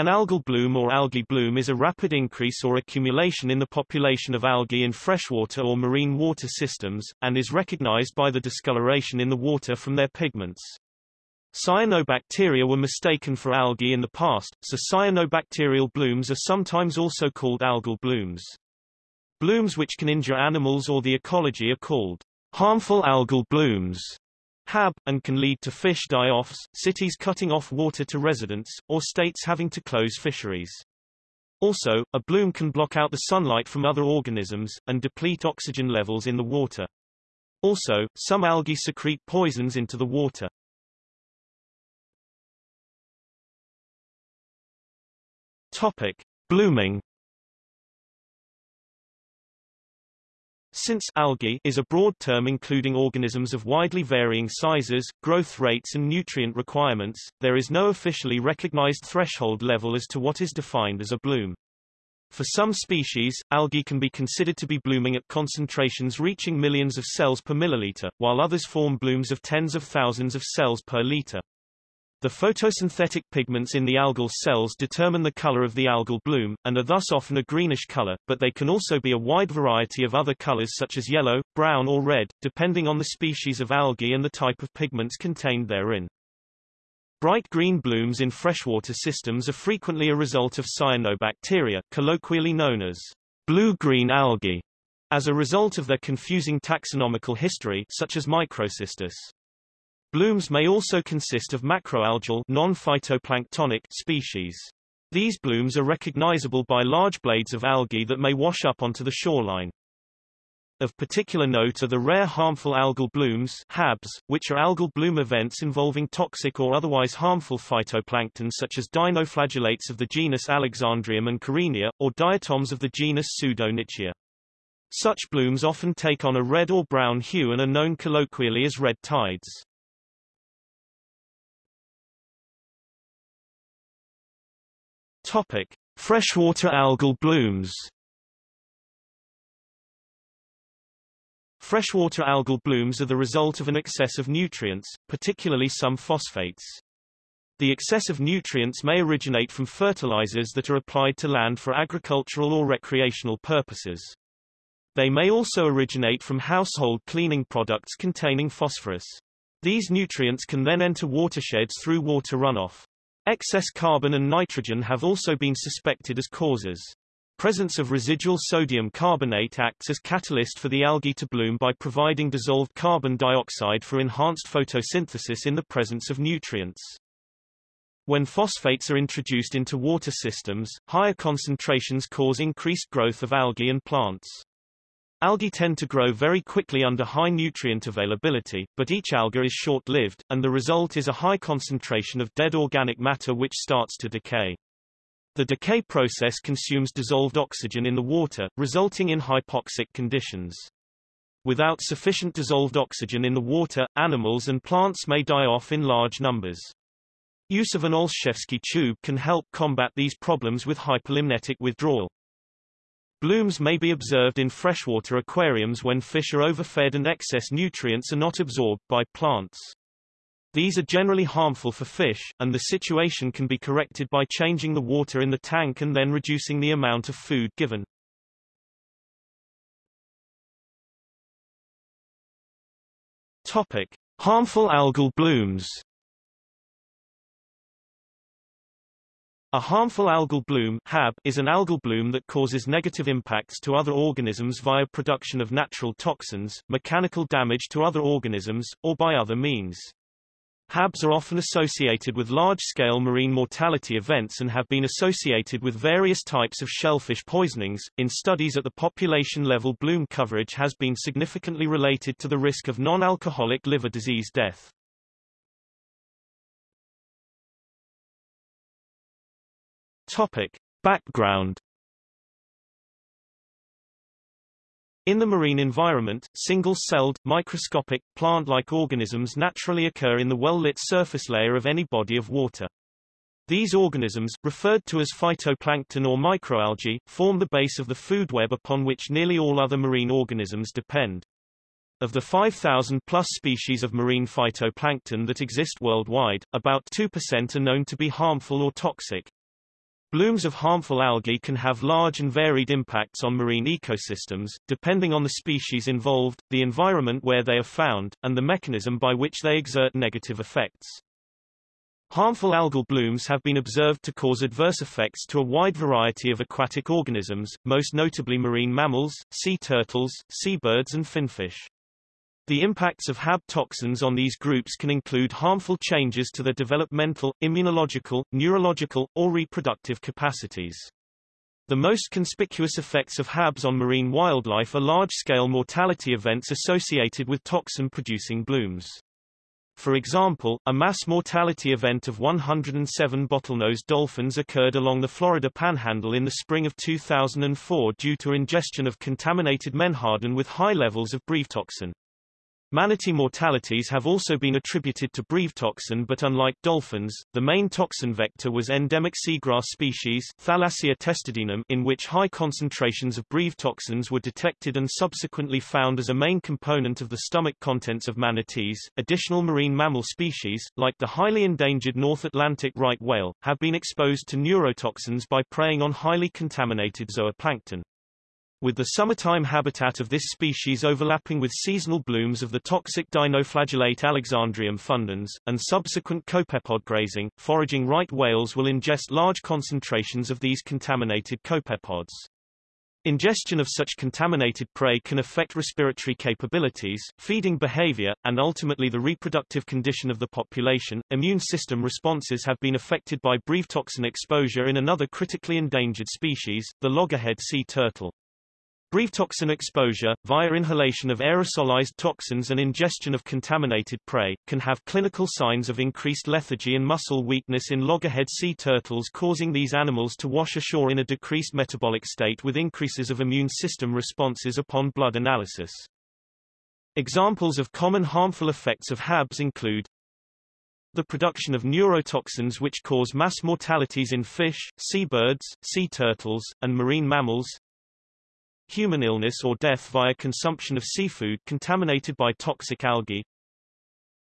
An algal bloom or algae bloom is a rapid increase or accumulation in the population of algae in freshwater or marine water systems, and is recognized by the discoloration in the water from their pigments. Cyanobacteria were mistaken for algae in the past, so cyanobacterial blooms are sometimes also called algal blooms. Blooms which can injure animals or the ecology are called harmful algal blooms. HAB, and can lead to fish die-offs, cities cutting off water to residents, or states having to close fisheries. Also, a bloom can block out the sunlight from other organisms, and deplete oxygen levels in the water. Also, some algae secrete poisons into the water. Topic. Blooming Since algae is a broad term including organisms of widely varying sizes, growth rates and nutrient requirements, there is no officially recognized threshold level as to what is defined as a bloom. For some species, algae can be considered to be blooming at concentrations reaching millions of cells per milliliter, while others form blooms of tens of thousands of cells per liter. The photosynthetic pigments in the algal cells determine the color of the algal bloom, and are thus often a greenish color, but they can also be a wide variety of other colors such as yellow, brown or red, depending on the species of algae and the type of pigments contained therein. Bright green blooms in freshwater systems are frequently a result of cyanobacteria, colloquially known as blue-green algae, as a result of their confusing taxonomical history such as microcystis. Blooms may also consist of macroalgal non-phytoplanktonic species. These blooms are recognizable by large blades of algae that may wash up onto the shoreline. Of particular note are the rare harmful algal blooms HABs, which are algal bloom events involving toxic or otherwise harmful phytoplankton such as dinoflagellates of the genus Alexandrium and Karenia, or diatoms of the genus Pseudo-nitzschia. Such blooms often take on a red or brown hue and are known colloquially as red tides. Topic: Freshwater algal blooms. Freshwater algal blooms are the result of an excess of nutrients, particularly some phosphates. The excess of nutrients may originate from fertilizers that are applied to land for agricultural or recreational purposes. They may also originate from household cleaning products containing phosphorus. These nutrients can then enter watersheds through water runoff. Excess carbon and nitrogen have also been suspected as causes. Presence of residual sodium carbonate acts as catalyst for the algae to bloom by providing dissolved carbon dioxide for enhanced photosynthesis in the presence of nutrients. When phosphates are introduced into water systems, higher concentrations cause increased growth of algae and plants. Algae tend to grow very quickly under high nutrient availability, but each alga is short-lived, and the result is a high concentration of dead organic matter which starts to decay. The decay process consumes dissolved oxygen in the water, resulting in hypoxic conditions. Without sufficient dissolved oxygen in the water, animals and plants may die off in large numbers. Use of an Olszewski tube can help combat these problems with hypolimnetic withdrawal. Blooms may be observed in freshwater aquariums when fish are overfed and excess nutrients are not absorbed by plants. These are generally harmful for fish, and the situation can be corrected by changing the water in the tank and then reducing the amount of food given. Topic. Harmful algal blooms A harmful algal bloom HAB, is an algal bloom that causes negative impacts to other organisms via production of natural toxins, mechanical damage to other organisms, or by other means. HABs are often associated with large-scale marine mortality events and have been associated with various types of shellfish poisonings. In studies at the population level bloom coverage has been significantly related to the risk of non-alcoholic liver disease death. Topic. Background In the marine environment, single-celled, microscopic, plant-like organisms naturally occur in the well-lit surface layer of any body of water. These organisms, referred to as phytoplankton or microalgae, form the base of the food web upon which nearly all other marine organisms depend. Of the 5,000 plus species of marine phytoplankton that exist worldwide, about 2% are known to be harmful or toxic. Blooms of harmful algae can have large and varied impacts on marine ecosystems, depending on the species involved, the environment where they are found, and the mechanism by which they exert negative effects. Harmful algal blooms have been observed to cause adverse effects to a wide variety of aquatic organisms, most notably marine mammals, sea turtles, seabirds and finfish. The impacts of HAB toxins on these groups can include harmful changes to their developmental, immunological, neurological, or reproductive capacities. The most conspicuous effects of HABs on marine wildlife are large-scale mortality events associated with toxin-producing blooms. For example, a mass mortality event of 107 bottlenose dolphins occurred along the Florida Panhandle in the spring of 2004 due to ingestion of contaminated menhaden with high levels of brevetoxin. Manatee mortalities have also been attributed to brevetoxin but unlike dolphins, the main toxin vector was endemic seagrass species Thalassia testudinum in which high concentrations of brevetoxins were detected and subsequently found as a main component of the stomach contents of manatees. Additional marine mammal species, like the highly endangered North Atlantic right whale, have been exposed to neurotoxins by preying on highly contaminated zooplankton with the summertime habitat of this species overlapping with seasonal blooms of the toxic dinoflagellate Alexandrium fundyense, and subsequent copepod grazing, foraging right whales will ingest large concentrations of these contaminated copepods. Ingestion of such contaminated prey can affect respiratory capabilities, feeding behavior, and ultimately the reproductive condition of the population. Immune system responses have been affected by brevetoxin exposure in another critically endangered species, the loggerhead sea turtle. Brevetoxin exposure, via inhalation of aerosolized toxins and ingestion of contaminated prey, can have clinical signs of increased lethargy and muscle weakness in loggerhead sea turtles causing these animals to wash ashore in a decreased metabolic state with increases of immune system responses upon blood analysis. Examples of common harmful effects of HABs include the production of neurotoxins which cause mass mortalities in fish, seabirds, sea turtles, and marine mammals, human illness or death via consumption of seafood contaminated by toxic algae,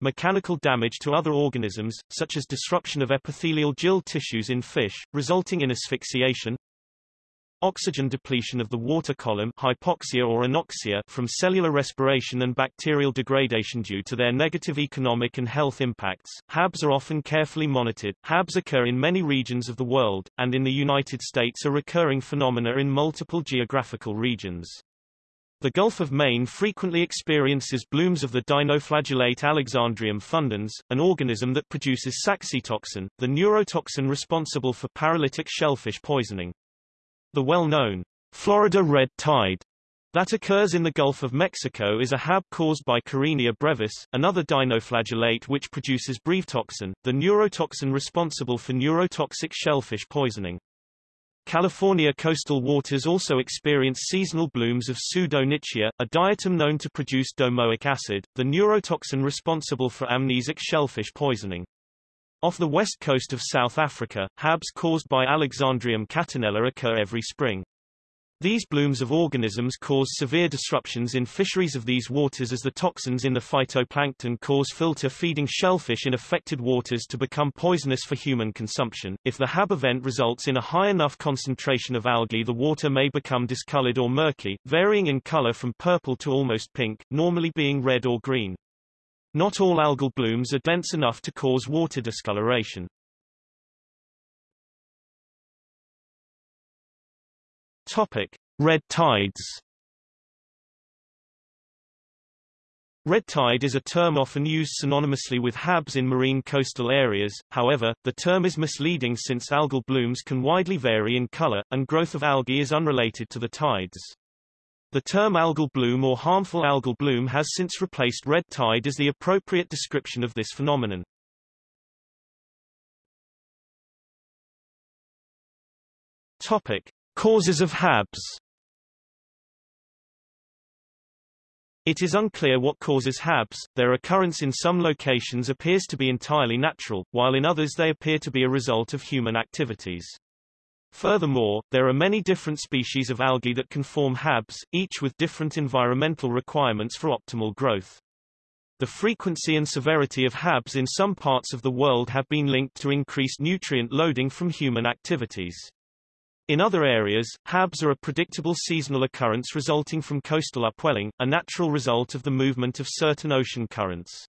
mechanical damage to other organisms, such as disruption of epithelial gill tissues in fish, resulting in asphyxiation, Oxygen depletion of the water column hypoxia or anoxia from cellular respiration and bacterial degradation due to their negative economic and health impacts. HABs are often carefully monitored. HABs occur in many regions of the world, and in the United States are recurring phenomena in multiple geographical regions. The Gulf of Maine frequently experiences blooms of the dinoflagellate Alexandrium fundyense, an organism that produces saxitoxin, the neurotoxin responsible for paralytic shellfish poisoning. The well-known Florida red tide that occurs in the Gulf of Mexico is a HAB caused by Karenia brevis, another dinoflagellate which produces brevetoxin, the neurotoxin responsible for neurotoxic shellfish poisoning. California coastal waters also experience seasonal blooms of Pseudo-nitzschia, a diatom known to produce domoic acid, the neurotoxin responsible for amnesic shellfish poisoning. Off the west coast of South Africa, HABs caused by Alexandrium catenella occur every spring. These blooms of organisms cause severe disruptions in fisheries of these waters as the toxins in the phytoplankton cause filter-feeding shellfish in affected waters to become poisonous for human consumption. If the HAB event results in a high enough concentration of algae the water may become discolored or murky, varying in color from purple to almost pink, normally being red or green. Not all algal blooms are dense enough to cause water discoloration. Topic: Red tides. Red tide is a term often used synonymously with HABs in marine coastal areas, however, the term is misleading since algal blooms can widely vary in color, and growth of algae is unrelated to the tides. The term algal bloom or harmful algal bloom has since replaced red tide as the appropriate description of this phenomenon. Topic. Causes of HABs It is unclear what causes HABs, their occurrence in some locations appears to be entirely natural, while in others they appear to be a result of human activities. Furthermore, there are many different species of algae that can form HABs, each with different environmental requirements for optimal growth. The frequency and severity of HABs in some parts of the world have been linked to increased nutrient loading from human activities. In other areas, HABs are a predictable seasonal occurrence resulting from coastal upwelling, a natural result of the movement of certain ocean currents.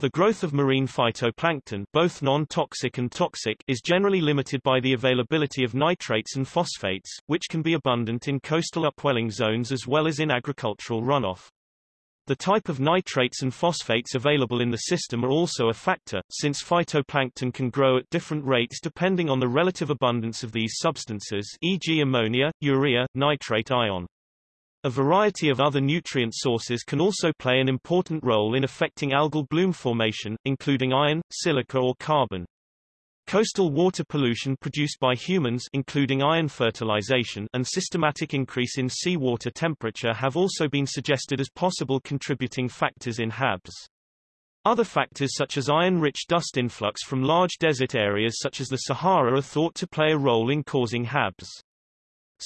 The growth of marine phytoplankton both non-toxic and toxic is generally limited by the availability of nitrates and phosphates, which can be abundant in coastal upwelling zones as well as in agricultural runoff. The type of nitrates and phosphates available in the system are also a factor, since phytoplankton can grow at different rates depending on the relative abundance of these substances e.g. ammonia, urea, nitrate ion. A variety of other nutrient sources can also play an important role in affecting algal bloom formation, including iron, silica or carbon. Coastal water pollution produced by humans including iron fertilization and systematic increase in seawater temperature have also been suggested as possible contributing factors in HABs. Other factors such as iron-rich dust influx from large desert areas such as the Sahara are thought to play a role in causing HABs.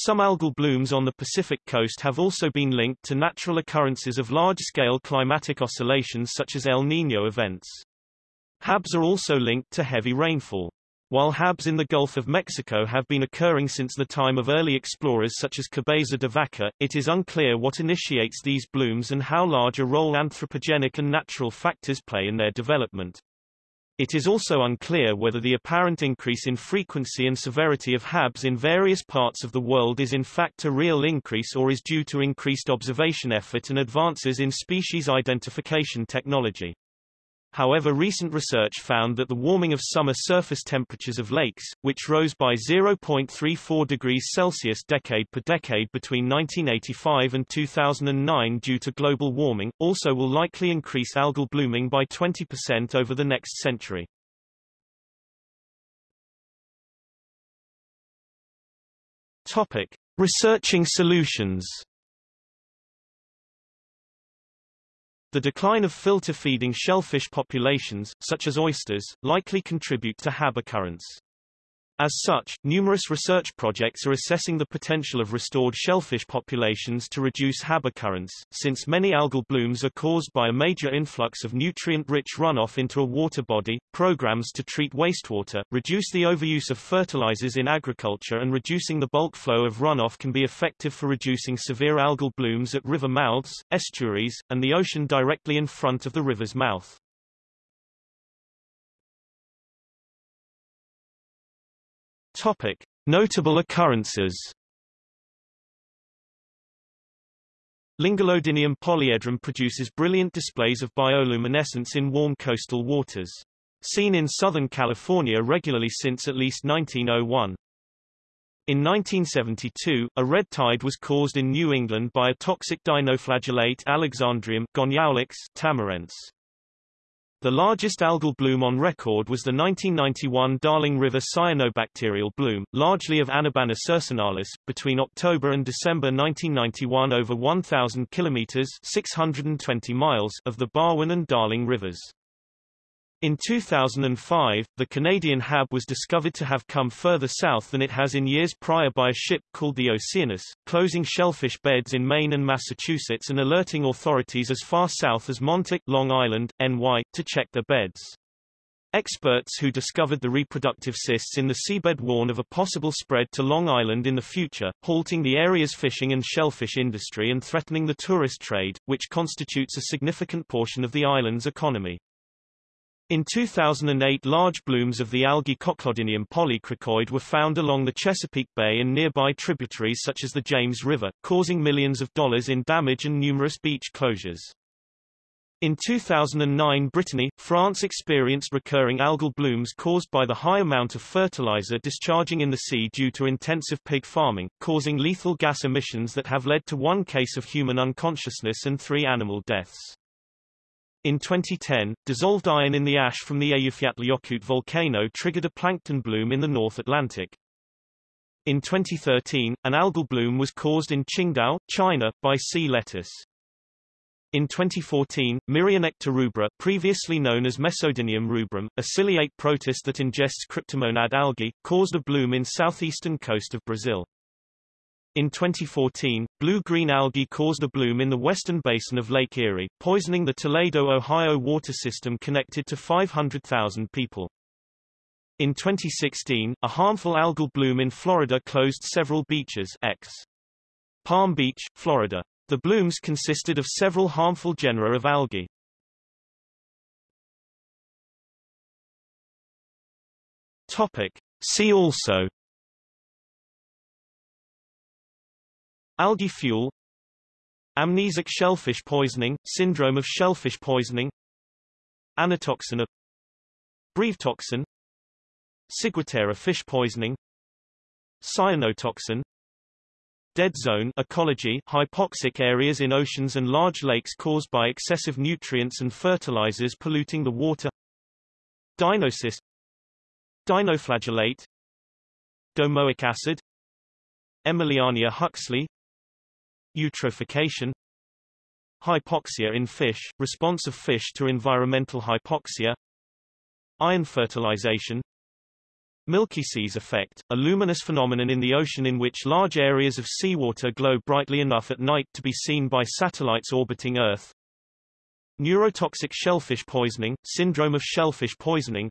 Some algal blooms on the Pacific coast have also been linked to natural occurrences of large-scale climatic oscillations such as El Niño events. HABs are also linked to heavy rainfall. While HABs in the Gulf of Mexico have been occurring since the time of early explorers such as Cabeza de Vaca, it is unclear what initiates these blooms and how large a role anthropogenic and natural factors play in their development. It is also unclear whether the apparent increase in frequency and severity of HABs in various parts of the world is in fact a real increase or is due to increased observation effort and advances in species identification technology. However recent research found that the warming of summer surface temperatures of lakes, which rose by 0.34 degrees Celsius decade per decade between 1985 and 2009 due to global warming, also will likely increase algal blooming by 20% over the next century. Topic. Researching solutions The decline of filter-feeding shellfish populations, such as oysters, likely contribute to HAB occurrence. As such, numerous research projects are assessing the potential of restored shellfish populations to reduce HAB occurrence, since many algal blooms are caused by a major influx of nutrient-rich runoff into a water body. Programs to treat wastewater, reduce the overuse of fertilizers in agriculture and reducing the bulk flow of runoff can be effective for reducing severe algal blooms at river mouths, estuaries, and the ocean directly in front of the river's mouth. Topic: Notable occurrences. Lingulodinium polyedrum produces brilliant displays of bioluminescence in warm coastal waters. Seen in Southern California regularly since at least 1901. In 1972, a red tide was caused in New England by a toxic dinoflagellate Alexandrium Gonyaulax tamarense. The largest algal bloom on record was the 1991 Darling River cyanobacterial bloom, largely of Anabaena circinalis, between October and December 1991 over 1,000 kilometers 620 miles of the Barwon and Darling rivers. In 2005, the Canadian HAB was discovered to have come further south than it has in years prior by a ship called the Oceanus, closing shellfish beds in Maine and Massachusetts and alerting authorities as far south as Montauk, Long Island, NY, to check their beds. Experts who discovered the reproductive cysts in the seabed warn of a possible spread to Long Island in the future, halting the area's fishing and shellfish industry and threatening the tourist trade, which constitutes a significant portion of the island's economy. In 2008 large blooms of the algae Cochlodinium polykrikoides were found along the Chesapeake Bay and nearby tributaries such as the James River, causing millions of dollars in damage and numerous beach closures. In 2009 Brittany, France experienced recurring algal blooms caused by the high amount of fertilizer discharging in the sea due to intensive pig farming, causing lethal gas emissions that have led to one case of human unconsciousness and three animal deaths. In 2010, dissolved iron in the ash from the Eyjafjallajökull volcano triggered a plankton bloom in the North Atlantic. In 2013, an algal bloom was caused in Qingdao, China, by sea lettuce. In 2014, Myrionecta rubra previously known as Mesodinium rubrum, a ciliate protist that ingests cryptomonad algae, caused a bloom in southeastern coast of Brazil. In 2014, blue-green algae caused a bloom in the western basin of Lake Erie, poisoning the Toledo, Ohio water system connected to 500,000 people. In 2016, a harmful algal bloom in Florida closed several beaches X. Palm Beach, Florida. The blooms consisted of several harmful genera of algae. Topic. See also Algae fuel. Amnesic shellfish poisoning, syndrome of shellfish poisoning. Anatoxin of Brevetoxin Ciguatera fish poisoning. Cyanotoxin. Dead zone ecology hypoxic areas in oceans and large lakes caused by excessive nutrients and fertilizers polluting the water. Dinocyst Dinoflagellate. Domoic acid. Emiliania huxley Eutrophication Hypoxia in fish, response of fish to environmental hypoxia Iron fertilization Milky Seas effect, a luminous phenomenon in the ocean in which large areas of seawater glow brightly enough at night to be seen by satellites orbiting Earth. Neurotoxic shellfish poisoning, syndrome of shellfish poisoning.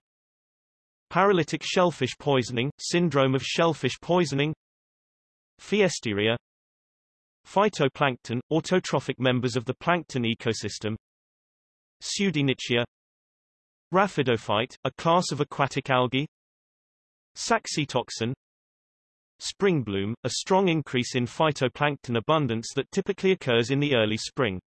Paralytic shellfish poisoning, syndrome of shellfish poisoning. Pfiesteria. Phytoplankton, autotrophic members of the plankton ecosystem. Pseudo-nitzschia. Raphidophyte, a class of aquatic algae. Saxitoxin Spring bloom, a strong increase in phytoplankton abundance that typically occurs in the early spring.